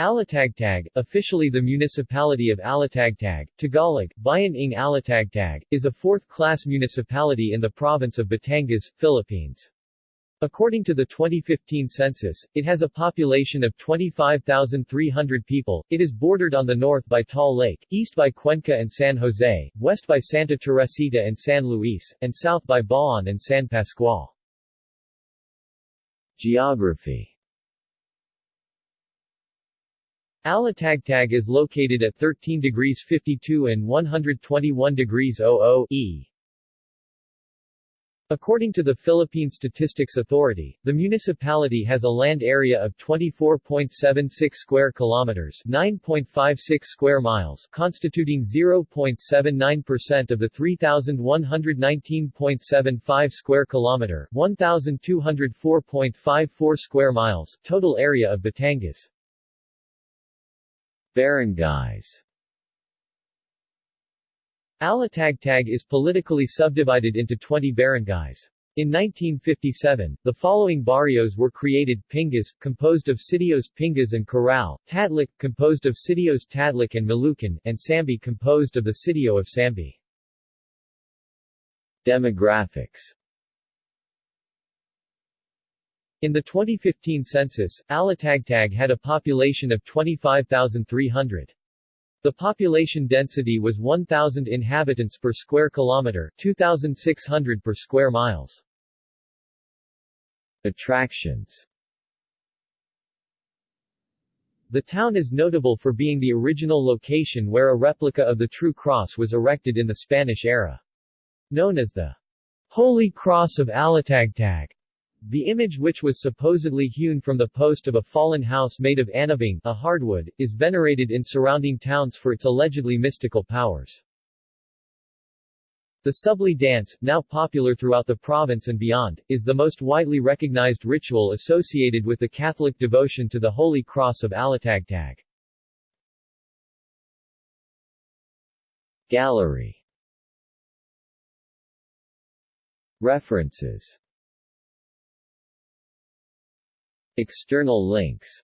Alitagtag, officially the municipality of Alitagtag, Tagalog, Bayan ng Alitagtag, is a fourth-class municipality in the province of Batangas, Philippines. According to the 2015 census, it has a population of 25,300 people. It is bordered on the north by Taal Lake, east by Cuenca and San Jose, west by Santa Teresita and San Luis, and south by Bauan and San Pascual. Geography Alitagtag is located at 13 degrees 52 and 121 degrees 00 E. According to the Philippine Statistics Authority, the municipality has a land area of 24.76 square kilometers, 9.56 square miles, constituting 0.79% of the 3119.75 square kilometer, 1204.54 square miles total area of Batangas. Barangays Alitagtag is politically subdivided into 20 barangays. In 1957, the following barrios were created, Pingas, composed of Sitios Pingas and Corral, Tatlik, composed of Sitios Tatlik and Malucan, and Sambi composed of the sitio of Sambi. Demographics in the 2015 census, Alitagtag had a population of 25,300. The population density was 1,000 inhabitants per square kilometer 2,600 per square miles. Attractions The town is notable for being the original location where a replica of the True Cross was erected in the Spanish era. Known as the Holy Cross of Alitagtag, the image which was supposedly hewn from the post of a fallen house made of anabing, a hardwood, is venerated in surrounding towns for its allegedly mystical powers. The Subli dance, now popular throughout the province and beyond, is the most widely recognized ritual associated with the Catholic devotion to the Holy Cross of Alitagtag. Gallery References External links